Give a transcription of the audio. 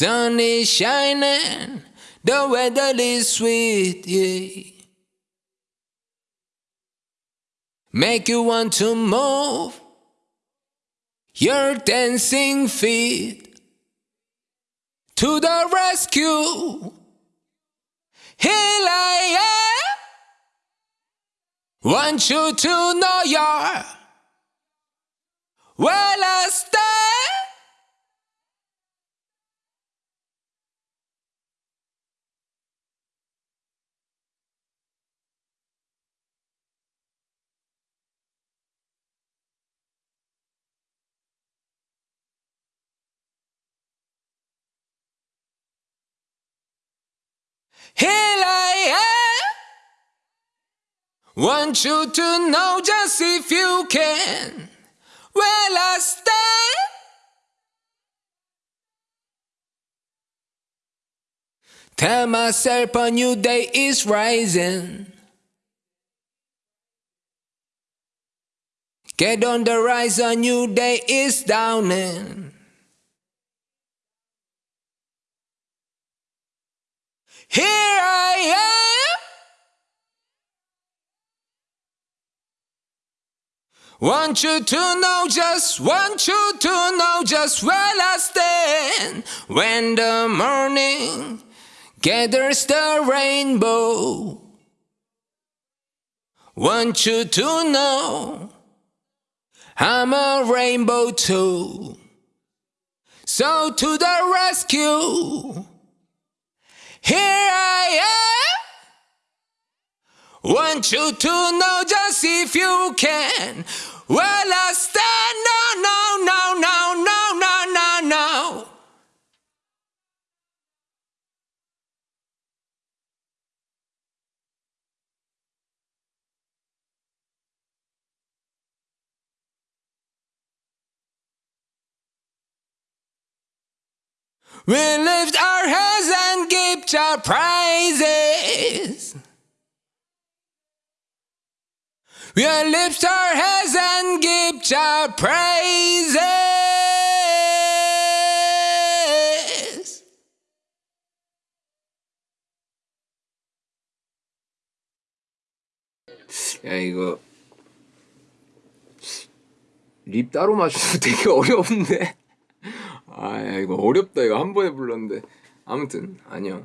Sun is shining, the weather is sweet, yeah. Make you want to move your dancing feet to the rescue. Here I am. Want you to know you're well I stay. Here I am. Want you to know just if you can. Well, I stand. Tell myself a new day is rising. Get on the rise, a new day is dawning. Here I am. Want you to know, just want you to know just where I stand when the morning gathers the rainbow. Want you to know I'm a rainbow too. So to the rescue. Here I am. Want you to know just if you can. Well, I stand. We lift our hands and give our praises. We lift our hands and give our praises. 야 이거 립 따로 맞추는 되게 어려운데 아 야, 이거 어렵다. 이거 한 번에 불렀는데. 아무튼 아니야